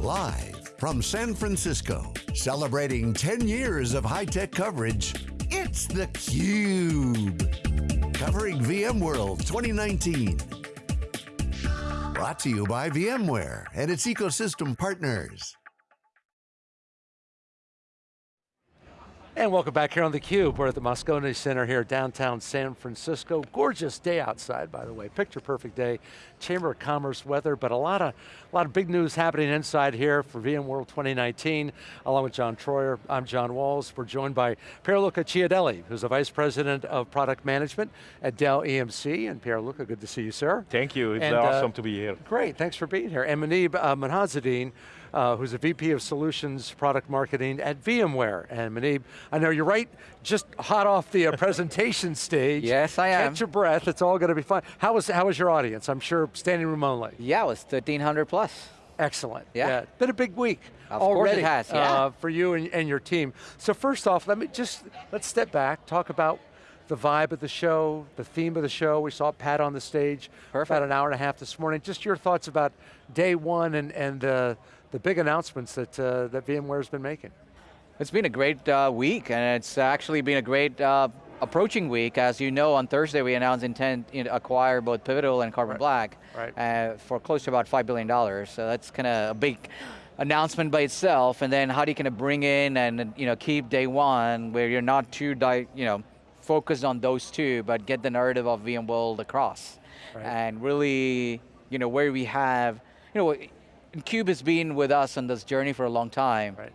Live from San Francisco, celebrating 10 years of high-tech coverage, it's theCUBE. Covering VMworld 2019. Brought to you by VMware and its ecosystem partners. And welcome back here on theCUBE. We're at the Moscone Center here, downtown San Francisco. Gorgeous day outside, by the way. Picture perfect day. Chamber of Commerce weather, but a lot of, a lot of big news happening inside here for VMworld 2019. Along with John Troyer, I'm John Walls. We're joined by Pierluca Chiodelli, who's the Vice President of Product Management at Dell EMC. And Pierluca, good to see you, sir. Thank you, it's and, awesome uh, to be here. Great, thanks for being here. And Manib uh, uh, who's a VP of Solutions Product Marketing at VMware. And Manib, I know you're right, just hot off the uh, presentation stage. Yes, I am. Catch your breath, it's all going to be fun. How was, how was your audience? I'm sure standing room only. Yeah, it was 1,300 plus. Excellent. Yeah. yeah. Been a big week. Of already, has, yeah. Uh, for you and, and your team. So first off, let me just, let's step back, talk about the vibe of the show, the theme of the show. We saw Pat on the stage Perfect. about an hour and a half this morning. Just your thoughts about day one and, and uh, the big announcements that, uh, that VMware's been making. It's been a great uh, week, and it's actually been a great uh, approaching week. As you know, on Thursday we announced intent to acquire both Pivotal and Carbon Right. Black Right. Uh, for close to about $5 billion. So that's kind of a big announcement by itself, and then how do you kind of bring in and you know, keep day one where you're not too di you know, focused on those two, but get the narrative of VMworld across. Right. And really, you know, where we have, you know, Cube has been with us on this journey for a long time. Right.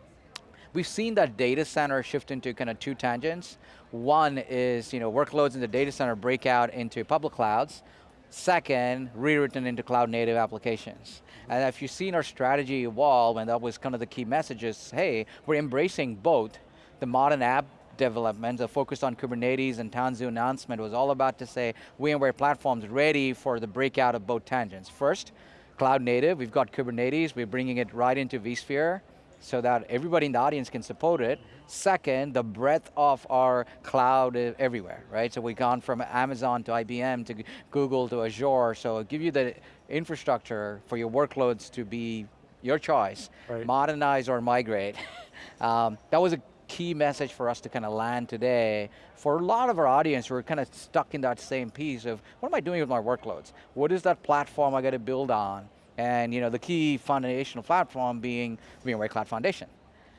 We've seen that data center shift into kind of two tangents. One is, you know, workloads in the data center break out into public clouds. Second, rewritten into cloud native applications. And if you've seen our strategy evolve, and that was kind of the key messages, hey, we're embracing both the modern app development, the focus on Kubernetes and Tanzu announcement was all about to say, VMware platform's ready for the breakout of both tangents. First, cloud native, we've got Kubernetes, we're bringing it right into vSphere, so that everybody in the audience can support it. Second, the breadth of our cloud everywhere, right? So we've gone from Amazon to IBM to Google to Azure, so give you the infrastructure for your workloads to be your choice. Right. Modernize or migrate. um, that was a key message for us to kind of land today. For a lot of our audience, we're kind of stuck in that same piece of, what am I doing with my workloads? What is that platform I got to build on? And you know, the key foundational platform being VMware Cloud Foundation,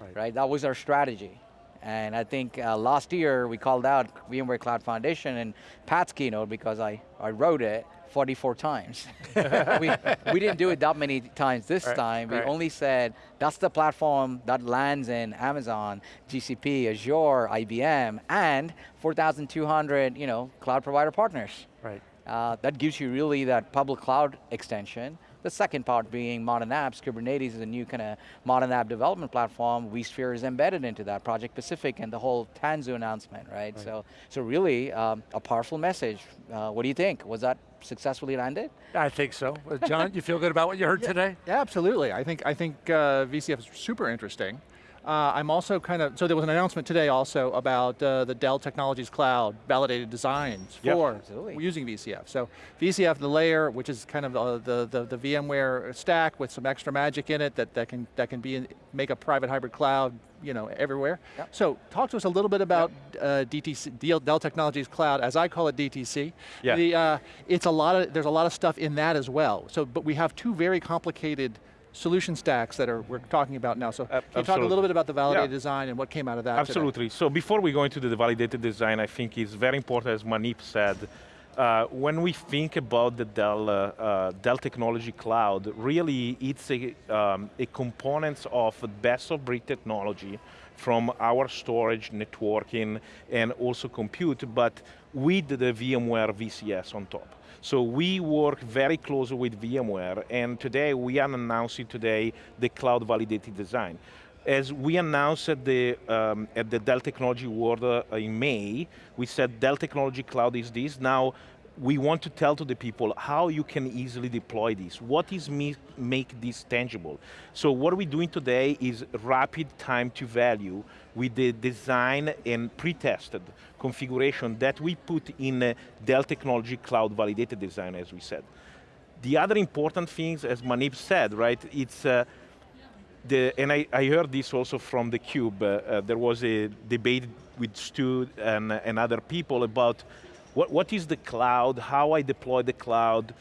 Right. right? That was our strategy. And I think uh, last year we called out VMware Cloud Foundation in Pat's keynote because I, I wrote it 44 times. we, we didn't do it that many times this Right, time. We right. only said, that's the platform that lands in Amazon, GCP, Azure, IBM, and 4,200 you know, cloud provider partners. Right. Uh, that gives you really that public cloud extension. The second part being modern apps. Kubernetes is a new kind of modern app development platform. vSphere is embedded into that, Project Pacific and the whole Tanzu announcement, right? Right. So, so really um, a powerful message. Uh, what do you think? Was that successfully landed? I think so. Uh, John, you feel good about what you heard today? Yeah, absolutely. I think I think uh, VCF is super interesting. Uh, I'm also kind of, so there was an announcement today also about uh, the Dell Technologies Cloud validated designs Yep. for Absolutely. using VCF. So VCF, the layer, which is kind of the, the, the, the VMware stack with some extra magic in it that, that can, that can be in, make a private hybrid cloud you know, everywhere. Yep. So talk to us a little bit about uh, DTC, Dell Dell Technologies Cloud, as I call it DTC. Yeah. The, uh, it's a lot of, there's a lot of stuff in that as well. So, but we have two very complicated solution stacks that are we're talking about now. So can you talk a little bit about the validated Yeah. design and what came out of that today? Absolutely. So before we go into the validated design, I think it's very important, as Manip said, uh, when we think about the Dell, uh, uh, Dell Technology Cloud, really it's a, um, a component of best of breed technology from our storage, networking, and also compute, but with the VMware VCF on top. So we work very closely with VMware, and today we are announcing today the cloud validated design. As we announced at the, um, at the Dell Technology World uh, in May, we said Dell Technology Cloud is this. Now, we want to tell to the people how you can easily deploy this. What is make this tangible? So what we're doing today is rapid time to value with the design and pre-tested configuration that we put in Dell Technology Cloud Validated Design, as we said. The other important things, as Manip said, right, it's uh, the, and I, I heard this also from the Cube. Uh, uh, there was a debate with Stu and, and other people about what, what is the cloud, how I deploy the cloud.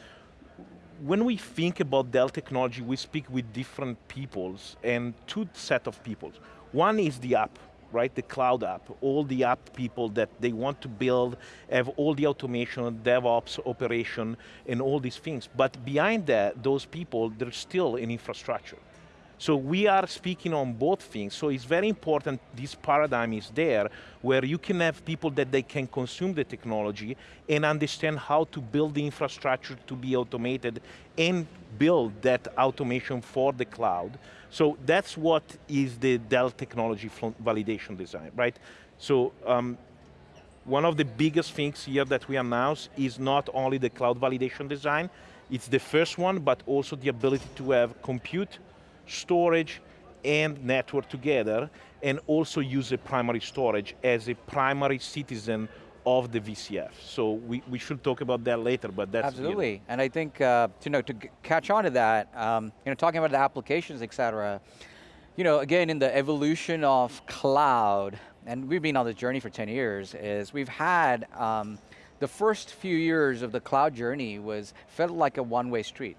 When we think about Dell technology, we speak with different peoples and two set of peoples. One is the app, right, the cloud app, all the app people that they want to build, have all the automation, DevOps, operation, and all these things. But behind that, those people, there's still an infrastructure. So we are speaking on both things, so it's very important this paradigm is there, where you can have people that they can consume the technology and understand how to build the infrastructure to be automated and build that automation for the cloud. So that's what is the Dell technology validation design, right? So um, one of the biggest things here that we announce is not only the cloud validation design, it's the first one, but also the ability to have compute storage and network together, and also use a primary storage as a primary citizen of the VCF. So we, we should talk about that later, but that's- Absolutely, you know. and I think, uh, you know, to catch on to that, um, you know, talking about the applications, et cetera, you know, again, in the evolution of cloud, and we've been on this journey for 10 years, is we've had, um, the first few years of the cloud journey was, felt like a one-way street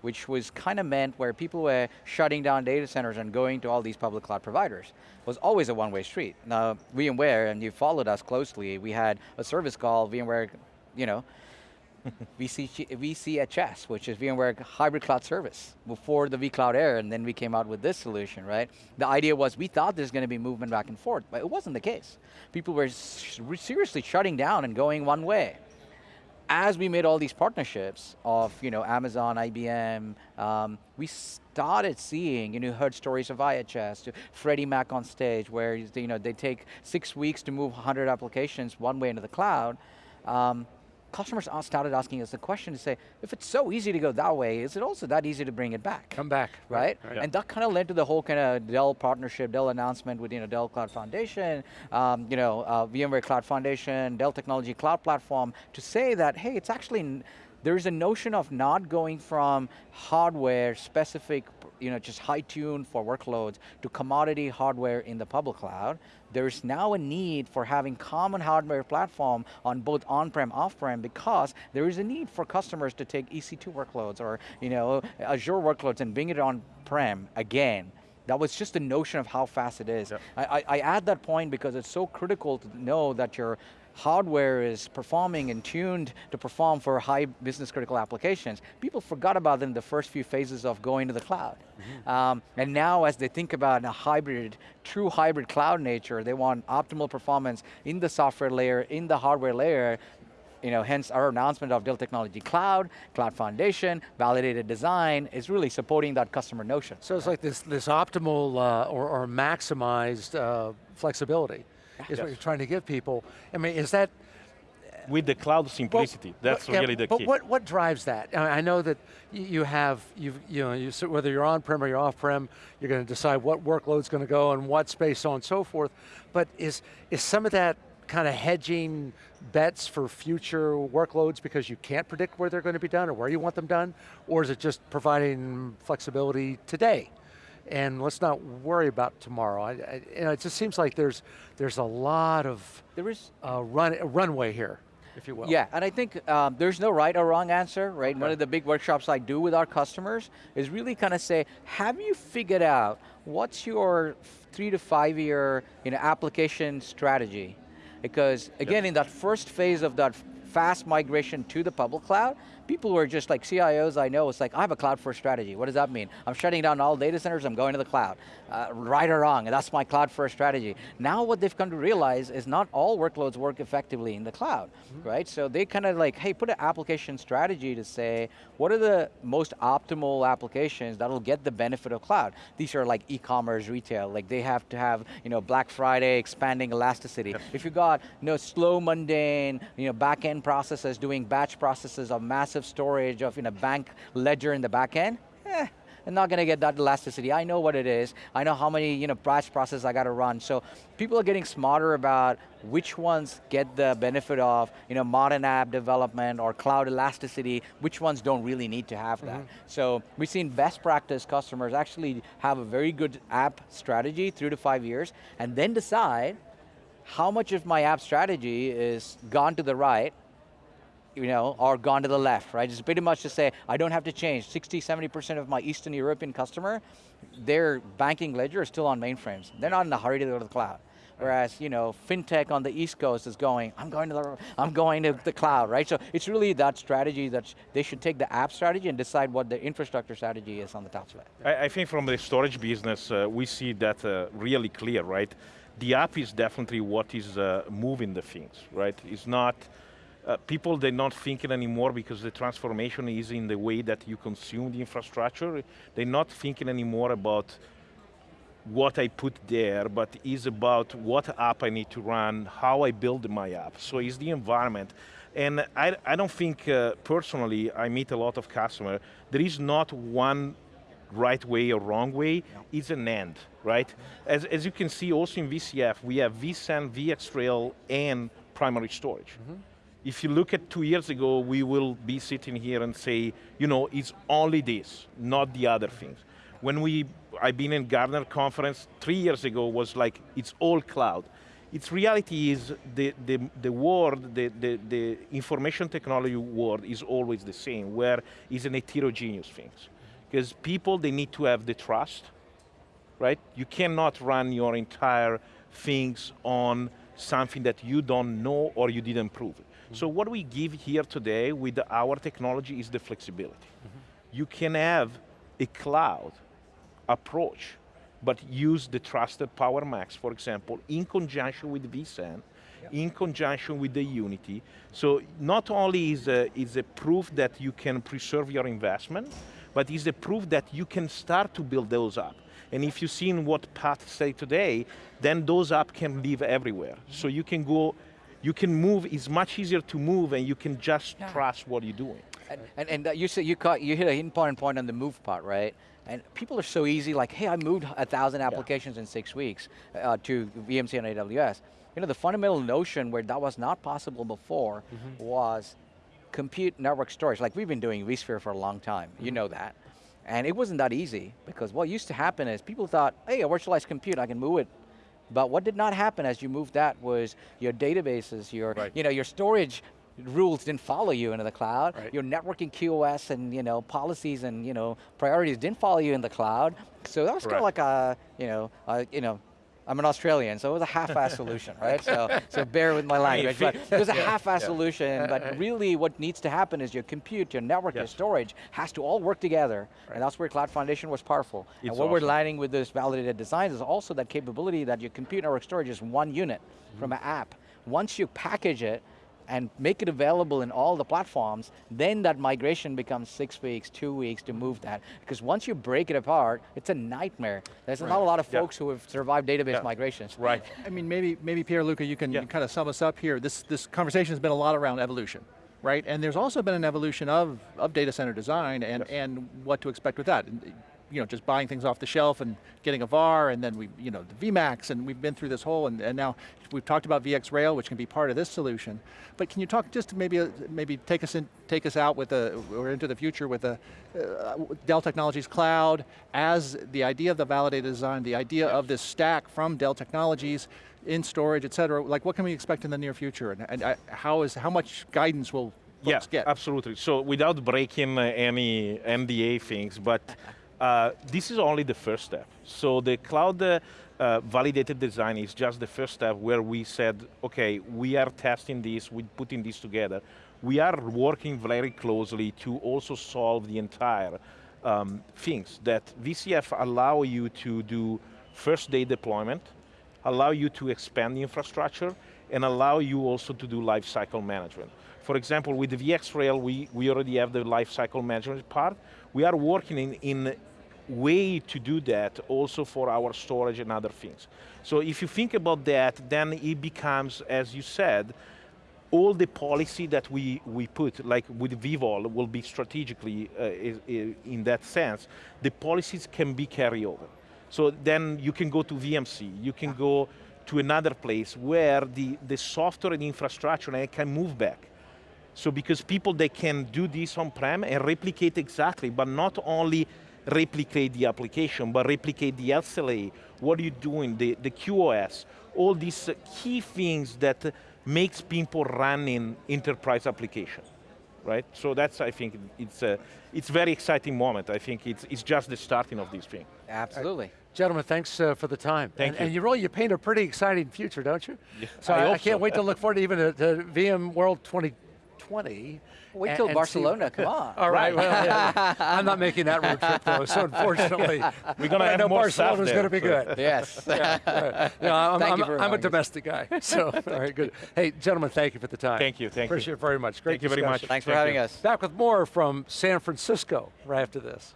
which was kind of meant where people were shutting down data centers and going to all these public cloud providers. Was always a one-way street. Now, VMware, and you followed us closely, we had a service called VMware, you know, VC, VCHS, which is VMware Hybrid Cloud Service, before the vCloud Air, and then we came out with this solution, right? The idea was we thought there's going to be movement back and forth, but it wasn't the case. People were seriously shutting down and going one way as we made all these partnerships of you know, Amazon, IBM, um, we started seeing, you know, heard stories of IHS, to Freddie Mac on stage, where you know, they take six weeks to move 100 applications one way into the cloud. Um, customers started asking us the question to say, if it's so easy to go that way, is it also that easy to bring it back? Come back. Right? right. And that kind of led to the whole kind of Dell partnership, Dell announcement with you know, Dell Cloud Foundation, um, you know, uh, VMware Cloud Foundation, Dell Technology Cloud Platform, to say that, hey, it's actually, there's a notion of not going from hardware specific you know, just high tuned for workloads to commodity hardware in the public cloud. There's now a need for having common hardware platform on both on-prem, off-prem because there is a need for customers to take EC2 workloads or you know, Azure workloads and bring it on-prem again. That was just a notion of how fast it is. Yep. I, I, I add that point because it's so critical to know that your hardware is performing and tuned to perform for high business critical applications, people forgot about them in the first few phases of going to the cloud. Mm -hmm. um, and now as they think about a hybrid, true hybrid cloud nature, they want optimal performance in the software layer, in the hardware layer, you know, hence our announcement of Dell Technology Cloud, Cloud Foundation, validated design, is really supporting that customer notion. So it's like this, this optimal uh, or, or, maximized uh, flexibility is yes. what you're trying to give people. I mean, is that, with the cloud simplicity. Well, That's yeah, really the but key. But what, what drives that? I know that you have, you've, you know, you, whether you're on-prem or you're off-prem, you're going to decide what workload's going to go and what space, so on and so forth. But is, is some of that kind of hedging bets for future workloads because you can't predict where they're going to be done or where you want them done? Or is it just providing flexibility today? And let's not worry about tomorrow. I, I, you know, it just seems like there's there's a lot of there is a run runway here, if you will. Yeah, and I think um, there's no right or wrong answer, right? Okay. One of the big workshops I do with our customers is really kind of say, have you figured out what's your three to five year you know, application strategy? Because again, yep. in that first phase of that fast migration to the public cloud, people who are just like CIOs I know, it's like, I have a cloud first strategy. What does that mean? I'm shutting down all data centers, I'm going to the cloud. Uh, right or wrong, that's my cloud first strategy. Now what they've come to realize is not all workloads work effectively in the cloud, mm -hmm. right? So they kind of like, hey, put an application strategy to say, what are the most optimal applications that'll get the benefit of cloud? These are like e-commerce, retail, like they have to have, you know, Black Friday, expanding elasticity. If you got, you know, slow, mundane, you know, back-end processes doing batch processes of massive storage of in a bank ledger in the back end, eh, I'm not going to get that elasticity. I know what it is. I know how many you know, batch process I got to run. So people are getting smarter about which ones get the benefit of you know, modern app development or cloud elasticity, which ones don't really need to have that. Mm -hmm. So we've seen best practice customers actually have a very good app strategy, three to five years, and then decide how much of my app strategy is gone to the right you know, or gone to the left, right? It's pretty much to say, I don't have to change. 60, 70% of my Eastern European customer, their banking ledger is still on mainframes. They're not in a hurry to go to the cloud. Whereas, you know, fintech on the East Coast is going, I'm going to the, I'm going to the cloud, right? So it's really that strategy that they should take the app strategy and decide what the infrastructure strategy is on the top it. I, I think from the storage business, uh, we see that uh, really clear, right? The app is definitely what is uh, moving the things, right? It's not, uh, people they're not thinking anymore because the transformation is in the way that you consume the infrastructure. They're not thinking anymore about what I put there, but is about what app I need to run, how I build my app. So it's the environment. And I, I don't think, uh, personally, I meet a lot of customers, there is not one right way or wrong way, it's an end, right? As, as you can see also in VCF, we have vSAN, VxRail, and primary storage. Mm -hmm. If you look at two years ago, we will be sitting here and say, you know, it's only this, not the other things. When we, I've been in Gartner conference three years ago, was like, it's all cloud. Its reality is the, the, the world, the, the, the information technology world is always the same, where it's an heterogeneous things. Because people, they need to have the trust, right? You cannot run your entire things on something that you don't know or you didn't prove. -hmm. So what we give here today with our technology is the flexibility. Mm -hmm. You can have a cloud approach, but use the trusted PowerMax, for example, in conjunction with vSAN, in conjunction with the Unity. So not only is a, is a proof that you can preserve your investment, but is a proof that you can start to build those up. And if you've seen what Pat said today, then those apps can live everywhere. So you can go, you can move, it's much easier to move and you can just yeah. trust what you're doing. And, and, and uh, you, say you, caught, you hit an important point on the move part, right? And people are so easy, like, hey, I moved a thousand applications yeah. in six weeks uh, to VMC and AWS. You know, the fundamental notion where that was not possible before mm -hmm. was compute network storage. Like we've been doing vSphere for a long time, mm -hmm. you mm-hmm. know that. And it wasn't that easy because what used to happen is people thought, hey, a virtualized compute, I can move it but what did not happen as you moved that was your databases, your, right. you know, your storage rules didn't follow you into the cloud. Right. Your networking QoS and you know policies and you know priorities didn't follow you in the cloud. So that was kind of like a you know a, you know. I'm an Australian, so it was a half-ass solution, right? So, so bear with my language, but it was a half-ass yeah. solution, but really what needs to happen is your compute, your network, yes. your storage has to all work together, right. and that's where Cloud Foundation was powerful. It's and what awesome. we're lining with this validated designs is also that capability that your compute network storage is one unit mm -hmm. from an app. Once you package it, and make it available in all the platforms, then that migration becomes six weeks, two weeks to move that. Because once you break it apart, it's a nightmare. There's right. not a lot of folks yeah. who have survived database yeah. migrations. Right. I mean, maybe, maybe Pierluca, you can yeah. kind of sum us up here. This, this conversation has been a lot around evolution right? And there's also been an evolution of, of data center design and, yes. and what to expect with that you know, just buying things off the shelf and getting a VAR and then we, you know, the VMAX and we've been through this whole and, and now we've talked about VxRail, which can be part of this solution. But can you talk just maybe maybe take us in, take us out with a, or into the future with a uh, Dell Technologies Cloud as the idea of the validated design, the idea of this stack from Dell Technologies in storage, et cetera. Like what can we expect in the near future and, and uh, how is how much guidance will yeah, get? absolutely. So without breaking uh, any NDA things, but Uh, this is only the first step. So the cloud uh, uh, validated design is just the first step where we said, okay, we are testing this, we're putting this together. We are working very closely to also solve the entire um, things that VCF allow you to do first day deployment, allow you to expand the infrastructure, and allow you also to do lifecycle management. For example, with the VxRail, we, we already have the lifecycle management part. We are working in, in way to do that also for our storage and other things. So if you think about that, then it becomes, as you said, all the policy that we, we put, like with vVol, will be strategically uh, in that sense, the policies can be carried over. So then you can go to VMC, you can go to another place where the, the software and infrastructure and can move back. So because people, they can do this on-prem and replicate exactly, but not only replicate the application, but replicate the SLA, what are you doing, the, the QoS, all these key things that makes people run in enterprise application, right? So that's, I think, it's a, it's very exciting moment. I think it's, it's just the starting of this thing. Absolutely. Gentlemen, thanks uh, for the time. Thank and, you. And you really, you paint a pretty exciting future, don't you? Yeah, so I I, I can't so. wait to look forward to even to, to VM World 2020. Wait and- till and see- Barcelona, come on. All right, well, yeah. I'm not making that road trip though, so unfortunately. We're going to have know more staff Barcelona's there, going to be good. Yes. Yeah, I'm, Thank I'm, you for I'm a domestic guy, so all right, good. Hey, gentlemen, thank you for the time. Thank you, thank you. Appreciate it very much. Great Thank you very much. discussion. Thanks for having you. us. Back with more from San Francisco right after this.